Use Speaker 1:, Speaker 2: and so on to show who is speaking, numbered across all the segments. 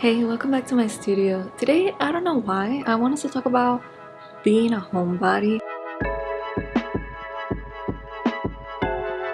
Speaker 1: Hey, welcome back to my studio. Today, I don't know why, I wanted to talk about being a homebody.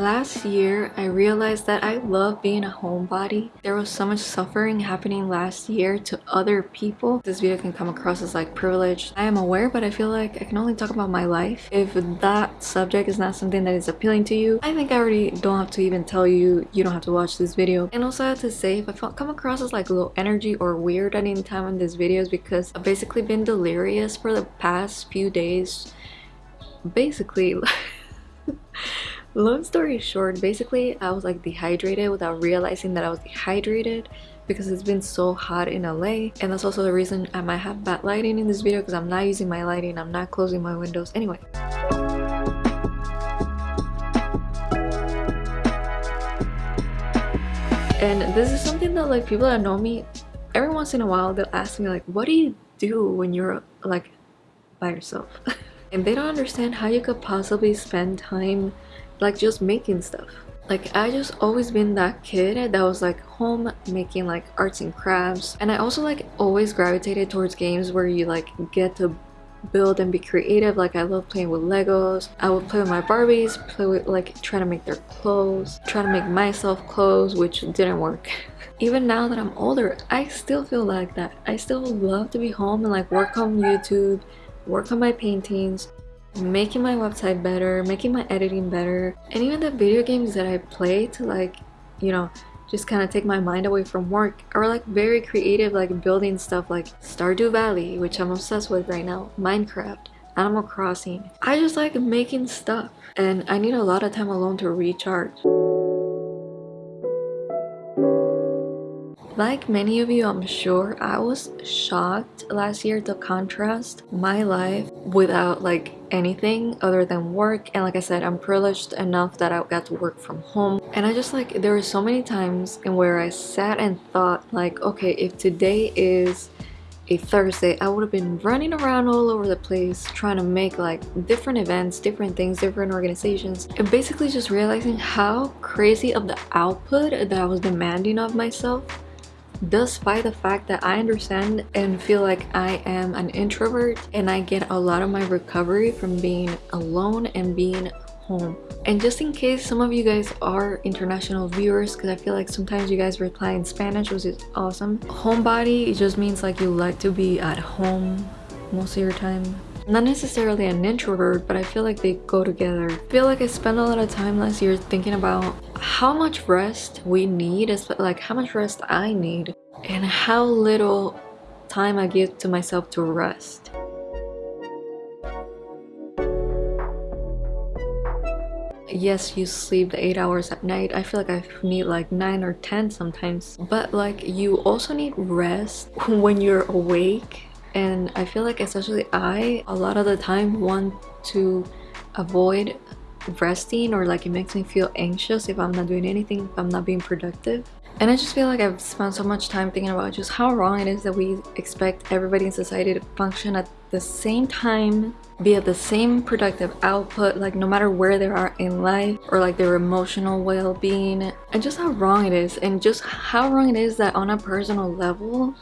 Speaker 1: Last year, I realized that I love being a homebody. There was so much suffering happening last year to other people. This video can come across as like privileged. I am aware, but I feel like I can only talk about my life. If that subject is not something that is appealing to you, I think I already don't have to even tell you you don't have to watch this video. And also I have to say, if I come across as like low energy or weird at any time in this video is because I've basically been delirious for the past few days. Basically, long story short basically i was like dehydrated without realizing that i was dehydrated because it's been so hot in LA and that's also the reason I might have bad lighting in this video because I'm not using my lighting I'm not closing my windows. Anyway. And this is something that like people that know me every once in a while they'll ask me like what do you do when you're like by yourself? And they don't understand how you could possibly spend time like just making stuff. Like I just always been that kid that was like home making like arts and crafts. And I also like always gravitated towards games where you like get to build and be creative. Like I love playing with Legos. I would play with my Barbies play with like trying to make their clothes trying to make myself clothes which didn't work. Even now that I'm older I still feel like that. I still love to be home and like work on YouTube work on my paintings making my website better, making my editing better, and even the video games that I play to like, you know, just kind of take my mind away from work are like very creative like building stuff like Stardew Valley which I'm obsessed with right now, Minecraft, Animal Crossing. I just like making stuff and I need a lot of time alone to recharge. Like many of you, I'm sure, I was shocked last year to contrast my life without like anything other than work. And like I said I'm privileged enough that I got to work from home. And I just like there were so many times in where I sat and thought like okay if today is a Thursday, I would have been running around all over the place trying to make like different events, different things, different organizations and basically just realizing how crazy of the output that I was demanding of myself despite the fact that I understand and feel like I am an introvert and I get a lot of my recovery from being alone and being home. And just in case some of you guys are international viewers because I feel like sometimes you guys reply in Spanish which is awesome. Homebody it just means like you like to be at home most of your time not necessarily an introvert but i feel like they go together. I feel like i spent a lot of time last year thinking about how much rest we need like how much rest i need and how little time i give to myself to rest. Yes you sleep eight hours at night. I feel like i need like nine or ten sometimes. But like you also need rest when you're awake and I feel like especially I a lot of the time want to avoid resting or like it makes me feel anxious if I'm not doing anything if I'm not being productive. And I just feel like I've spent so much time thinking about just how wrong it is that we expect everybody in society to function at the same time be at the same productive output like no matter where they are in life or like their emotional well-being and just how wrong it is and just how wrong it is that on a personal level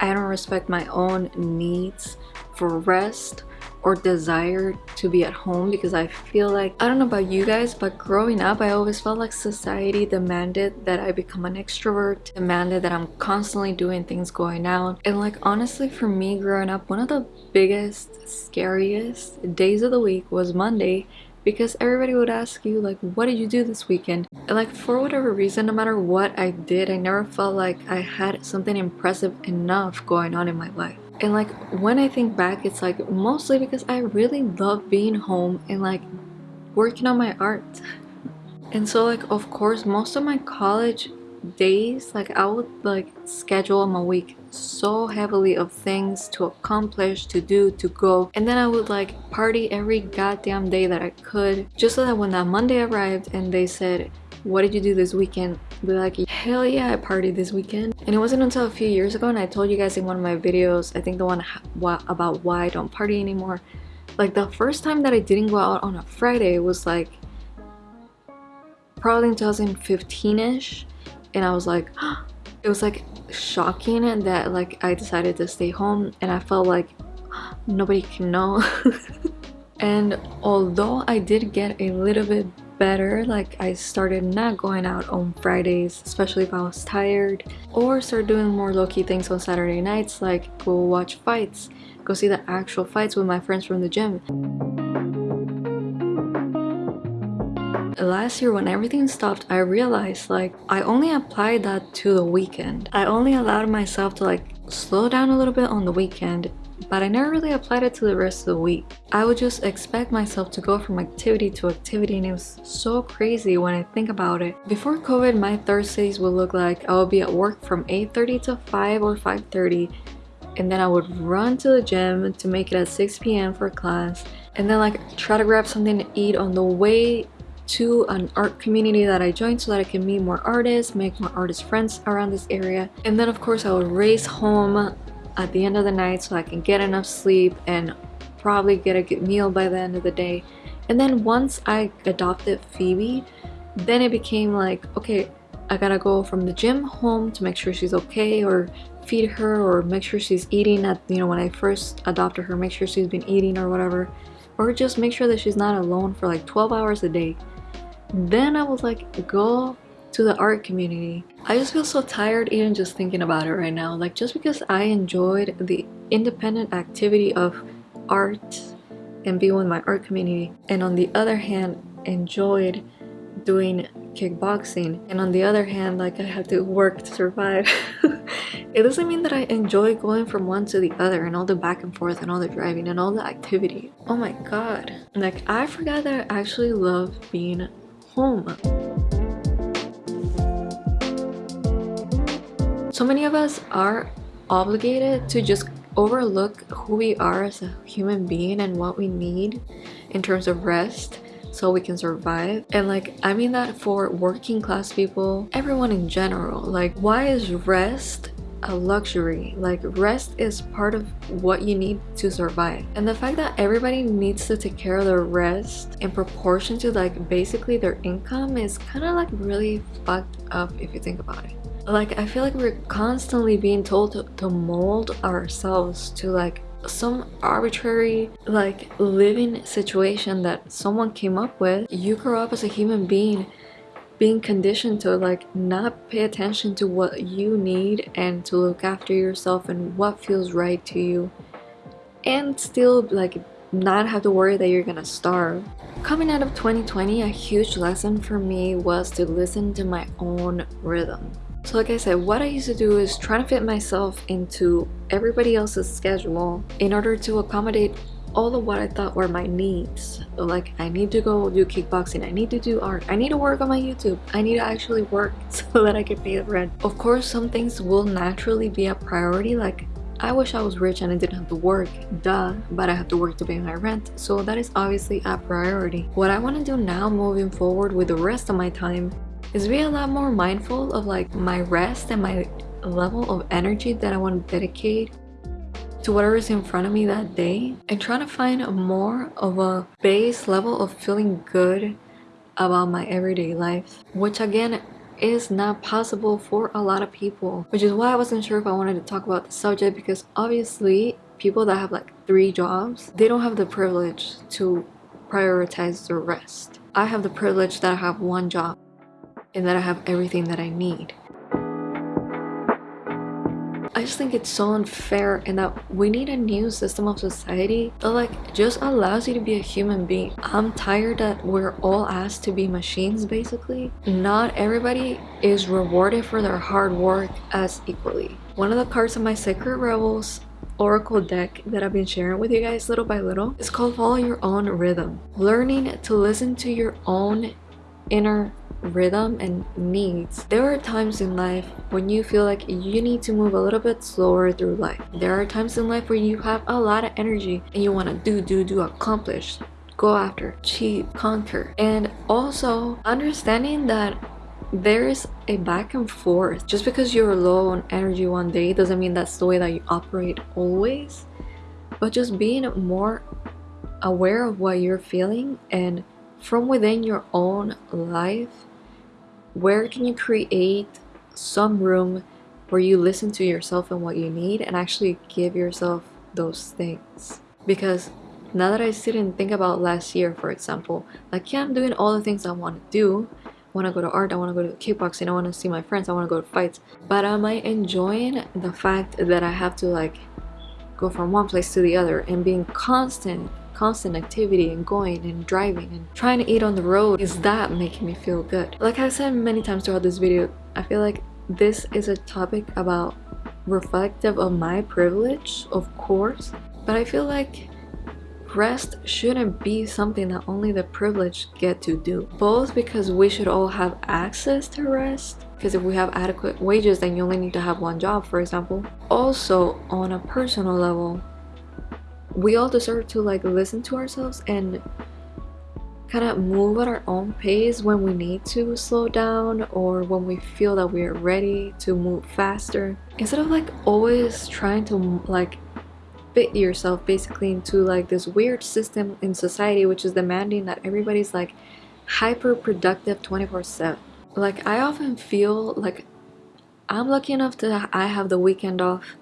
Speaker 1: I don't respect my own needs for rest or desire to be at home because I feel like I don't know about you guys but growing up I always felt like society demanded that I become an extrovert demanded that I'm constantly doing things going out. And like honestly for me growing up one of the biggest scariest days of the week was Monday because everybody would ask you like what did you do this weekend? And like for whatever reason no matter what I did I never felt like I had something impressive enough going on in my life. And like when I think back it's like mostly because I really love being home and like working on my art. And so like of course most of my college days like I would like schedule my week so heavily of things to accomplish to do to go. And then I would like party every goddamn day that I could just so that when that Monday arrived and they said what did you do this weekend? Be like hell yeah i partied this weekend. And it wasn't until a few years ago and i told you guys in one of my videos i think the one about why i don't party anymore. Like the first time that i didn't go out on a friday was like probably in 2015ish and i was like it was like shocking that like I decided to stay home and I felt like nobody can know. And although I did get a little bit better like I started not going out on Fridays especially if I was tired or start doing more low-key things on Saturday nights like go watch fights go see the actual fights with my friends from the gym last year when everything stopped I realized like I only applied that to the weekend I only allowed myself to like slow down a little bit on the weekend but I never really applied it to the rest of the week. I would just expect myself to go from activity to activity and it was so crazy when I think about it. Before COVID, my Thursdays would look like I would be at work from 8.30 to 5 or 5.30 and then I would run to the gym to make it at 6 p.m. for class and then like try to grab something to eat on the way to an art community that I joined so that I can meet more artists, make more artist friends around this area. And then of course I would race home at the end of the night so I can get enough sleep and probably get a good meal by the end of the day. And then once I adopted Phoebe, then it became like, okay, I gotta go from the gym home to make sure she's okay or feed her or make sure she's eating at, you know, when I first adopted her, make sure she's been eating or whatever. Or just make sure that she's not alone for like 12 hours a day. Then I was like, go to the art community. I just feel so tired even just thinking about it right now. Like just because I enjoyed the independent activity of art and being with my art community and on the other hand enjoyed doing kickboxing and on the other hand like I have to work to survive it doesn't mean that I enjoy going from one to the other and all the back and forth and all the driving and all the activity oh my god like I forgot that I actually love being home. So many of us are obligated to just overlook who we are as a human being and what we need in terms of rest so we can survive. And like i mean that for working class people everyone in general. Like why is rest a luxury. Like rest is part of what you need to survive. And the fact that everybody needs to take care of their rest in proportion to like basically their income is kind of like really fucked up if you think about it. Like I feel like we're constantly being told to, to mold ourselves to like some arbitrary like living situation that someone came up with. You grow up as a human being being conditioned to like not pay attention to what you need and to look after yourself and what feels right to you. And still like not have to worry that you're gonna starve. Coming out of 2020 a huge lesson for me was to listen to my own rhythm. So like I said, what I used to do is try to fit myself into everybody else's schedule in order to accommodate all of what I thought were my needs. Like I need to go do kickboxing, I need to do art, I need to work on my YouTube, I need to actually work so that I can pay the rent. Of course, some things will naturally be a priority like I wish I was rich and I didn't have to work, duh, but I have to work to pay my rent, so that is obviously a priority. What I want to do now moving forward with the rest of my time is be a lot more mindful of like my rest and my level of energy that I want to dedicate to whatever is in front of me that day and trying to find more of a base level of feeling good about my everyday life which again is not possible for a lot of people which is why I wasn't sure if I wanted to talk about the subject because obviously people that have like three jobs they don't have the privilege to prioritize the rest I have the privilege that I have one job and that I have everything that I need. I just think it's so unfair and that we need a new system of society that like just allows you to be a human being. I'm tired that we're all asked to be machines basically. Not everybody is rewarded for their hard work as equally. One of the cards of my Sacred Rebels oracle deck that I've been sharing with you guys little by little is called Follow Your Own Rhythm. Learning to listen to your own inner rhythm and needs. There are times in life when you feel like you need to move a little bit slower through life. There are times in life where you have a lot of energy and you want to do, do, do, accomplish, go after, achieve, conquer. And also understanding that there is a back and forth. Just because you're low on energy one day doesn't mean that's the way that you operate always. But just being more aware of what you're feeling and from within your own life where can you create some room where you listen to yourself and what you need and actually give yourself those things? Because now that I sit and think about last year for example like yeah I'm doing all the things I want to do. I want to go to art I want to go to kickboxing I want to see my friends I want to go to fights. But am I enjoying the fact that I have to like go from one place to the other and being constant constant activity and going and driving and trying to eat on the road is that making me feel good. Like I've said many times throughout this video I feel like this is a topic about reflective of my privilege of course but I feel like rest shouldn't be something that only the privileged get to do. Both because we should all have access to rest because if we have adequate wages then you only need to have one job for example. Also on a personal level we all deserve to like listen to ourselves and kind of move at our own pace when we need to slow down or when we feel that we're ready to move faster. Instead of like always trying to like fit yourself basically into like this weird system in society which is demanding that everybody's like hyper productive 24 7 like i often feel like i'm lucky enough that i have the weekend off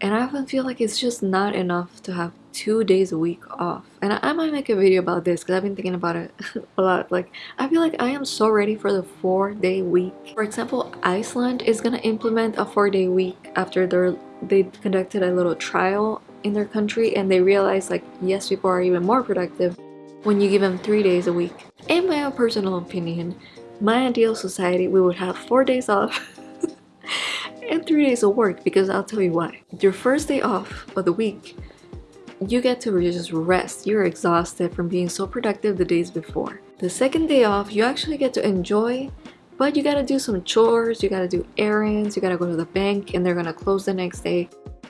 Speaker 1: and i often feel like it's just not enough to have two days a week off. And I, I might make a video about this because I've been thinking about it a lot. Like I feel like I am so ready for the four day week. For example Iceland is gonna implement a four day week after their they conducted a little trial in their country and they realized like yes people are even more productive when you give them three days a week. In my own personal opinion my ideal society we would have four days off and three days of work because I'll tell you why your first day off of the week you get to just rest. You're exhausted from being so productive the days before. The second day off, you actually get to enjoy, but you gotta do some chores, you gotta do errands, you gotta go to the bank and they're gonna close the next day.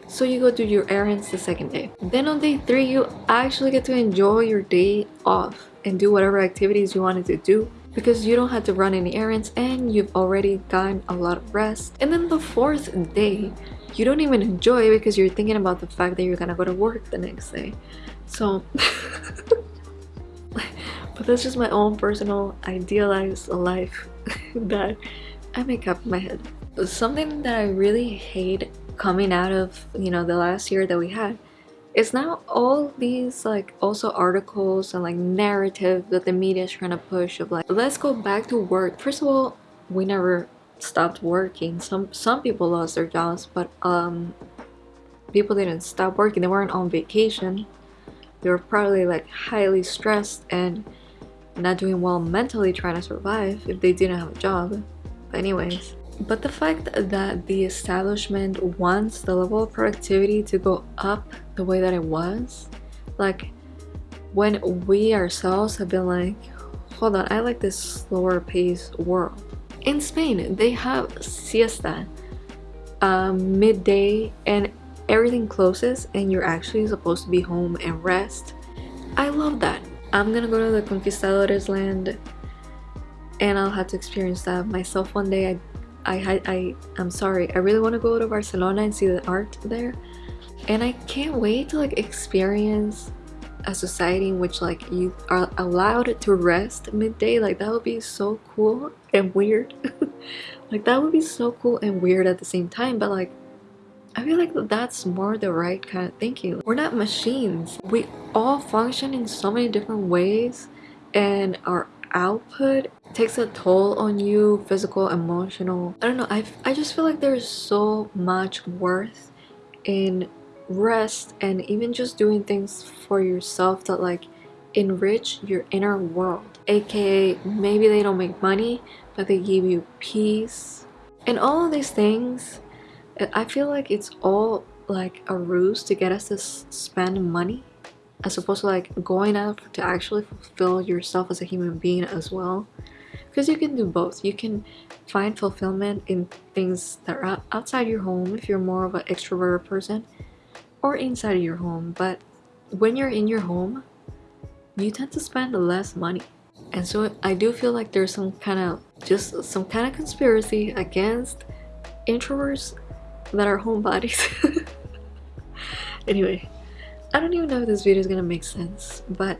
Speaker 1: So you go do your errands the second day. Then on day three, you actually get to enjoy your day off and do whatever activities you wanted to do because you don't have to run any errands and you've already gotten a lot of rest. And then the fourth day, you don't even enjoy because you're thinking about the fact that you're gonna go to work the next day. So, but that's just my own personal idealized life that I make up in my head. Something that I really hate coming out of, you know, the last year that we had is now all these like also articles and like narrative that the media is trying to push of like let's go back to work. First of all we never stopped working. Some some people lost their jobs but um people didn't stop working. They weren't on vacation. They were probably like highly stressed and not doing well mentally trying to survive if they didn't have a job. But anyways but the fact that the establishment wants the level of productivity to go up the way that it was like when we ourselves have been like hold on i like this slower paced world. In spain they have siesta um, midday and everything closes and you're actually supposed to be home and rest. I love that. I'm gonna go to the conquistadores land and i'll have to experience that myself one day. I I, I, I'm sorry, I really want to go to Barcelona and see the art there. And I can't wait to like experience a society in which like you are allowed to rest midday. Like that would be so cool and weird. like that would be so cool and weird at the same time. But like, I feel like that's more the right kind of thinking. We're not machines. We all function in so many different ways and our output takes a toll on you physical emotional. I don't know i i just feel like there's so much worth in rest and even just doing things for yourself that like enrich your inner world. Aka maybe they don't make money but they give you peace. And all of these things uh, i feel like it's all like a ruse to get us to spend money as opposed to like going out to actually fulfill yourself as a human being as well because you can do both. You can find fulfillment in things that are outside your home if you're more of an extroverted person or inside of your home. But when you're in your home you tend to spend less money. And so i do feel like there's some kind of just some kind of conspiracy against introverts that are homebodies. Anyway I don't even know if this video is gonna make sense, but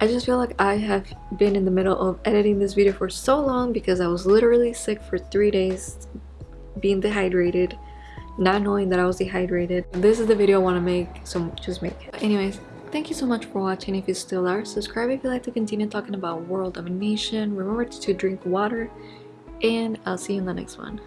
Speaker 1: I just feel like I have been in the middle of editing this video for so long because I was literally sick for three days being dehydrated not knowing that I was dehydrated. This is the video I want to make, so just make it. Anyways, thank you so much for watching if you still are. Subscribe if you like to continue talking about world domination. Remember to drink water and I'll see you in the next one.